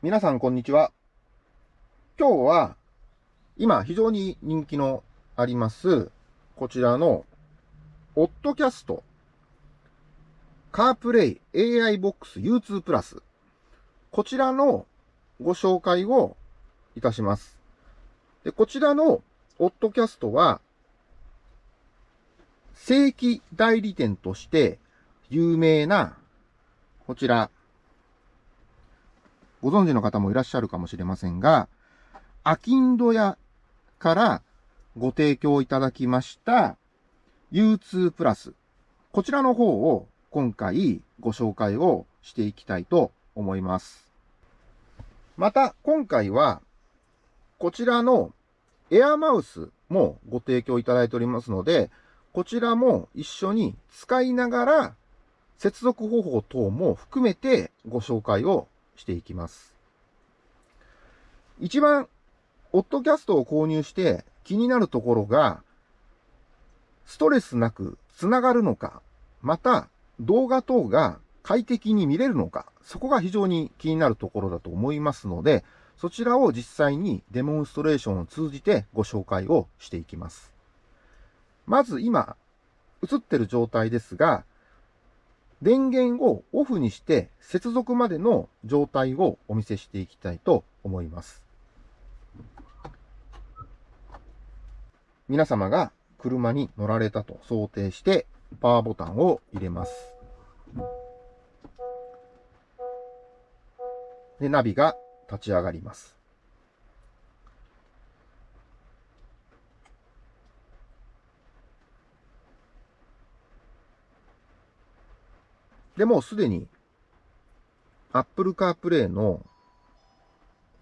皆さんこんにちは。今日は、今非常に人気のあります、こちらの、オッドキャスト、カープレイ AI ボックス U2 プラス。こちらのご紹介をいたします。で、こちらのオッドキャストは、正規代理店として有名な、こちら、ご存知の方もいらっしゃるかもしれませんが、アキンド屋からご提供いただきました U2 プラス。こちらの方を今回ご紹介をしていきたいと思います。また今回はこちらのエアマウスもご提供いただいておりますので、こちらも一緒に使いながら接続方法等も含めてご紹介をしていきます。一番、オッドキャストを購入して気になるところが、ストレスなく繋がるのか、また動画等が快適に見れるのか、そこが非常に気になるところだと思いますので、そちらを実際にデモンストレーションを通じてご紹介をしていきます。まず今、映ってる状態ですが、電源をオフにして接続までの状態をお見せしていきたいと思います。皆様が車に乗られたと想定してパワーボタンを入れます。で、ナビが立ち上がります。でもうすでに Apple CarPlay の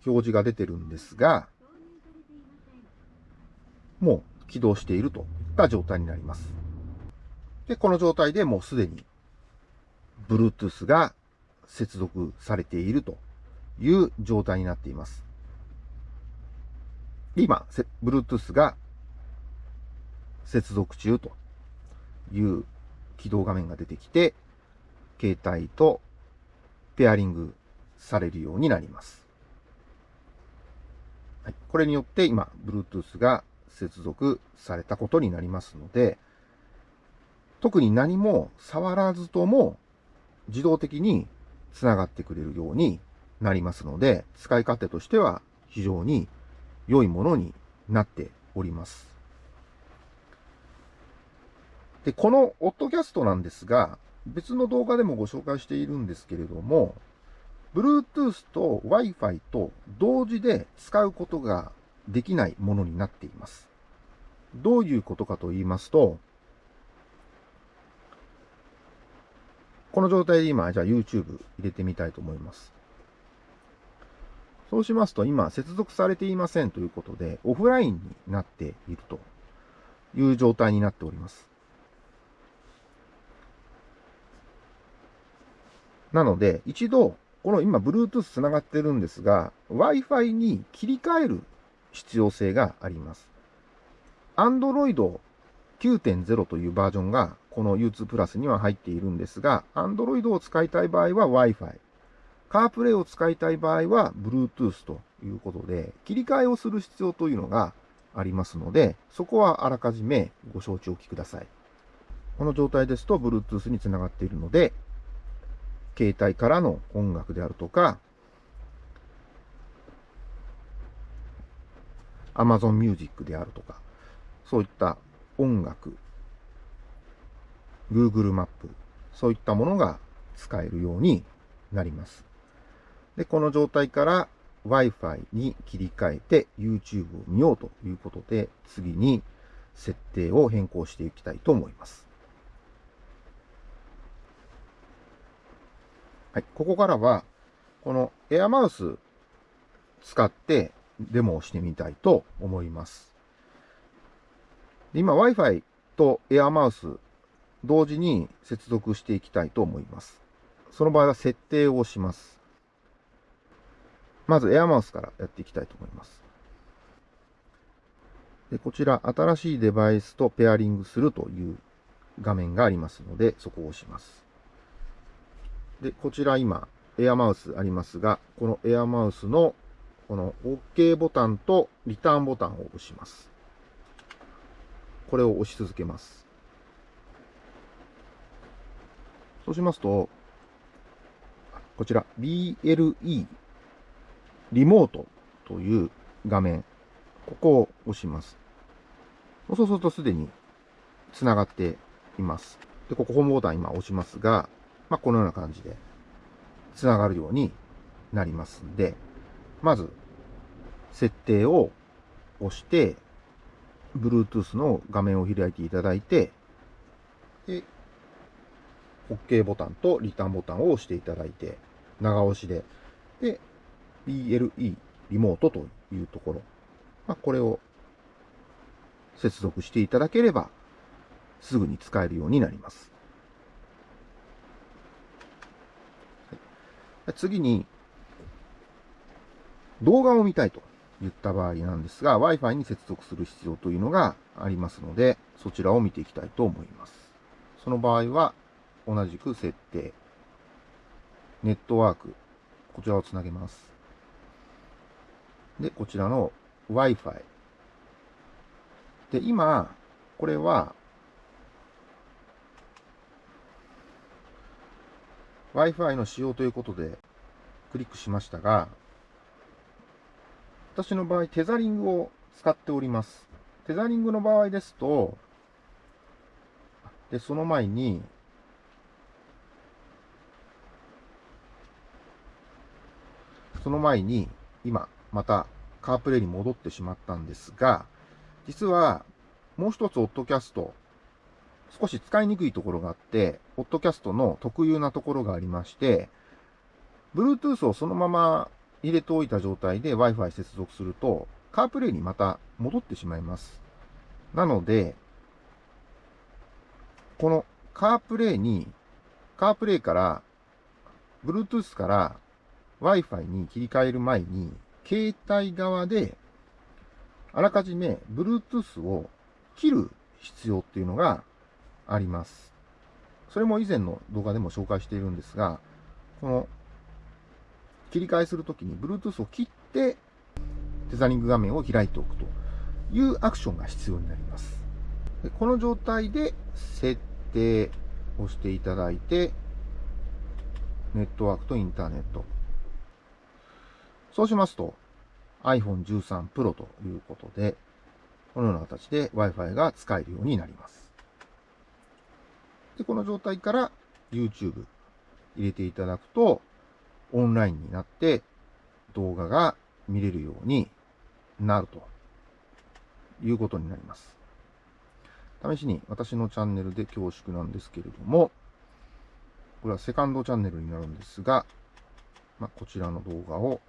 表示が出てるんですが、もう起動しているといった状態になります。で、この状態でもうすでに Bluetooth が接続されているという状態になっています。今、Bluetooth が接続中という起動画面が出てきて、携帯とペアリングされるようになります。はい、これによって今、Bluetooth が接続されたことになりますので、特に何も触らずとも自動的に繋がってくれるようになりますので、使い勝手としては非常に良いものになっております。で、このオッドキャストなんですが、別の動画でもご紹介しているんですけれども、Bluetooth と Wi-Fi と同時で使うことができないものになっています。どういうことかと言いますと、この状態で今、じゃあ YouTube 入れてみたいと思います。そうしますと今、接続されていませんということで、オフラインになっているという状態になっております。なので、一度、この今、Bluetooth 繋がってるんですが、Wi-Fi に切り替える必要性があります。Android 9.0というバージョンがこの U2 プラスには入っているんですが、Android を使いたい場合は Wi-Fi、CarPlay を使いたい場合は Bluetooth ということで、切り替えをする必要というのがありますので、そこはあらかじめご承知おきください。この状態ですと Bluetooth につながっているので、携帯からの音楽であるとか、Amazon Music であるとか、そういった音楽、Google マップ、そういったものが使えるようになります。で、この状態から Wi-Fi に切り替えて YouTube を見ようということで、次に設定を変更していきたいと思います。はい、ここからは、このエアマウス使ってデモをしてみたいと思います。今 Wi-Fi とエアマウス同時に接続していきたいと思います。その場合は設定をします。まずエアマウスからやっていきたいと思います。でこちら、新しいデバイスとペアリングするという画面がありますので、そこを押します。で、こちら今、エアマウスありますが、このエアマウスのこの OK ボタンとリターンボタンを押します。これを押し続けます。そうしますと、こちら BLE リモートという画面、ここを押します。そうするとすでに繋がっています。で、ここホームボタン今押しますが、まあ、このような感じで繋がるようになりますんで、まず、設定を押して、Bluetooth の画面を開いていただいて、で、OK ボタンとリターンボタンを押していただいて、長押しで、で、BLE リモートというところ、まあ、これを接続していただければ、すぐに使えるようになります。次に、動画を見たいと言った場合なんですが、Wi-Fi に接続する必要というのがありますので、そちらを見ていきたいと思います。その場合は、同じく設定、ネットワーク、こちらをつなげます。で、こちらの Wi-Fi。で、今、これは Wi-Fi の使用ということでクリックしましたが、私の場合、テザリングを使っております。テザリングの場合ですと、で、その前に、その前に、今、また、カープレイに戻ってしまったんですが、実は、もう一つ、オッドキャスト、少し使いにくいところがあって、ポッドキャストの特有なところがありまして、Bluetooth をそのまま入れておいた状態で Wi-Fi 接続すると、カープレイにまた戻ってしまいます。なので、このカープレイに、カープレイから、Bluetooth から Wi-Fi に切り替える前に、携帯側で、あらかじめ Bluetooth を切る必要っていうのがあります。それも以前の動画でも紹介しているんですが、この切り替えするときに Bluetooth を切ってテザリング画面を開いておくというアクションが必要になります。この状態で設定をしていただいて、ネットワークとインターネット。そうしますと iPhone 13 Pro ということで、このような形で Wi-Fi が使えるようになります。で、この状態から YouTube 入れていただくと、オンラインになって動画が見れるようになるということになります。試しに私のチャンネルで恐縮なんですけれども、これはセカンドチャンネルになるんですが、まあ、こちらの動画を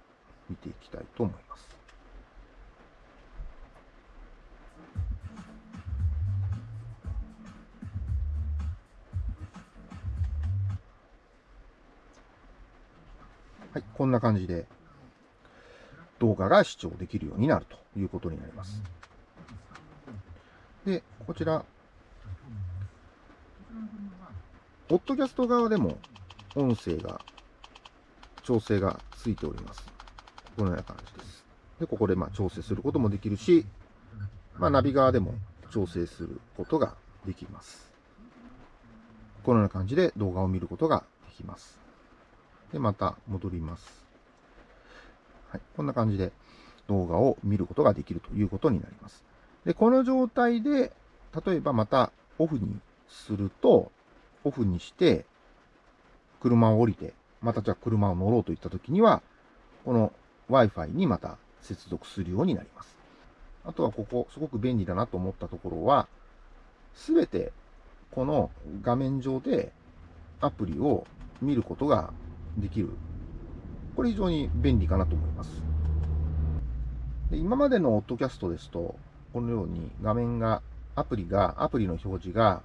見ていきたいと思います。はい、こんな感じで動画が視聴できるようになるということになります。で、こちら、ポッドキャスト側でも音声が、調整がついております。このような感じです。で、ここでまあ調整することもできるし、まあ、ナビ側でも調整することができます。このような感じで動画を見ることができます。で、また戻ります。はい。こんな感じで動画を見ることができるということになります。で、この状態で、例えばまたオフにすると、オフにして、車を降りて、またじゃあ車を乗ろうといったときには、この Wi-Fi にまた接続するようになります。あとはここ、すごく便利だなと思ったところは、すべてこの画面上でアプリを見ることができる。これ非常に便利かなと思います。で今までのオッドキャストですと、このように画面が、アプリが、アプリの表示が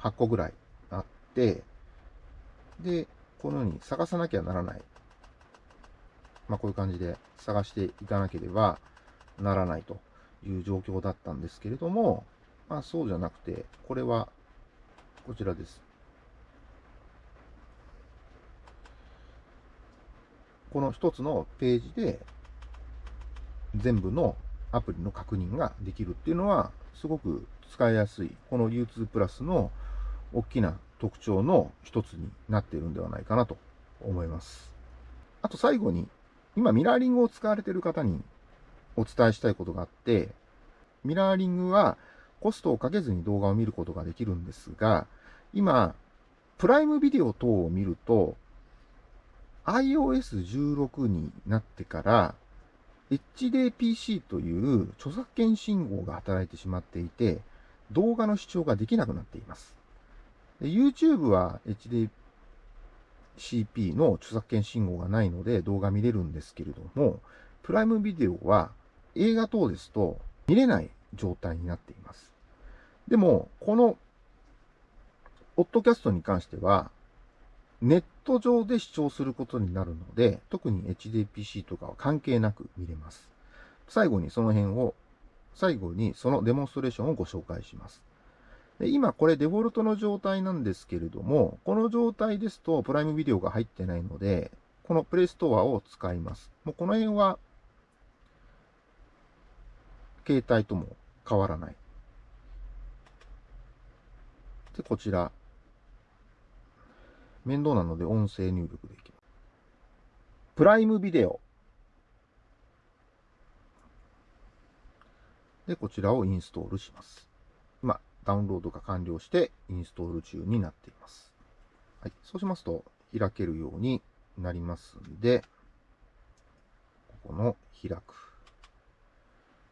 8個ぐらいあって、で、このように探さなきゃならない。まあ、こういう感じで探していかなければならないという状況だったんですけれども、まあ、そうじゃなくて、これはこちらです。この一つのページで全部のアプリの確認ができるっていうのは、すごく使いやすい、この U2 プラスの大きな特徴の一つになっているんではないかなと思います。あと最後に、今ミラーリングを使われている方にお伝えしたいことがあって、ミラーリングはコストをかけずに動画を見ることができるんですが、今、プライムビデオ等を見ると、iOS16 になってから、HDPC という著作権信号が働いてしまっていて、動画の視聴ができなくなっています。YouTube は HDCP の著作権信号がないので動画見れるんですけれども、プライムビデオは映画等ですと見れない状態になっています。でも、この、オッドキャストに関しては、ネット上で視聴することになるので、特に HDPC とかは関係なく見れます。最後にその辺を、最後にそのデモンストレーションをご紹介します。で今これデフォルトの状態なんですけれども、この状態ですとプライムビデオが入ってないので、このプレイストアを使います。もうこの辺は、携帯とも変わらない。で、こちら、面倒なので音声入力でいきます。プライムビデオ。で、こちらをインストールします。今、ダウンロードが完了してインストール中になっています。はい。そうしますと、開けるようになりますんで、ここの開く。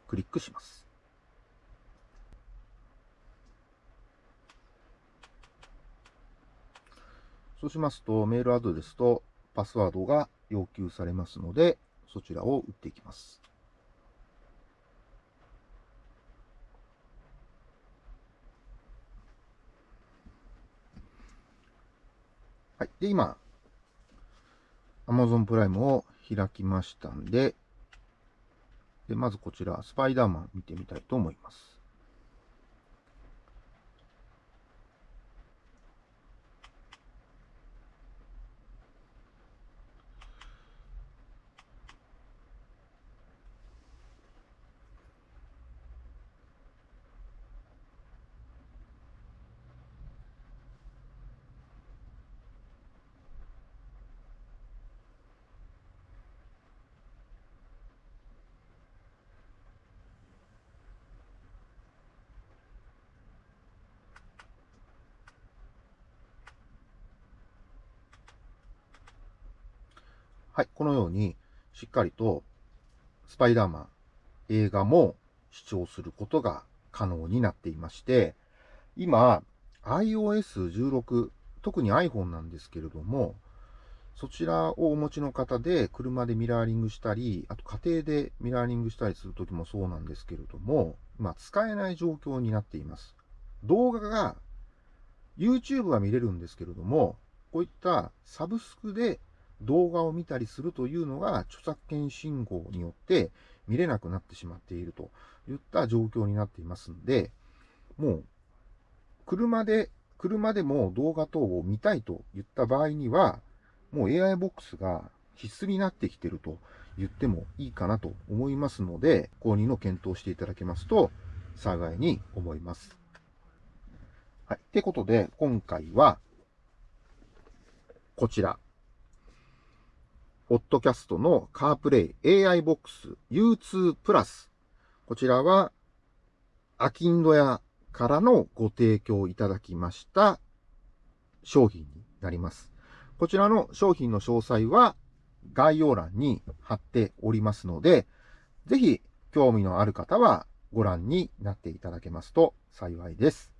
クリックします。そうしますと、メールアドレスとパスワードが要求されますので、そちらを打っていきます。はい。で、今、Amazon プライムを開きましたんで、で、まずこちら、スパイダーマン見てみたいと思います。はい、このようにしっかりとスパイダーマン映画も視聴することが可能になっていまして、今 iOS16、特に iPhone なんですけれども、そちらをお持ちの方で車でミラーリングしたり、あと家庭でミラーリングしたりするときもそうなんですけれども、ま使えない状況になっています。動画が YouTube は見れるんですけれども、こういったサブスクで動画を見たりするというのが著作権信号によって見れなくなってしまっているといった状況になっていますんで、もう車で、車でも動画等を見たいと言った場合には、もう AI ボックスが必須になってきてると言ってもいいかなと思いますので、購入の検討していただけますと幸いに思います。はい。ってことで、今回は、こちら。オッドキャストのカープレイ AI ボックス U2 プラス。こちらは、アキンド屋からのご提供いただきました商品になります。こちらの商品の詳細は概要欄に貼っておりますので、ぜひ興味のある方はご覧になっていただけますと幸いです。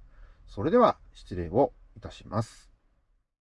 それでは失礼をいたします。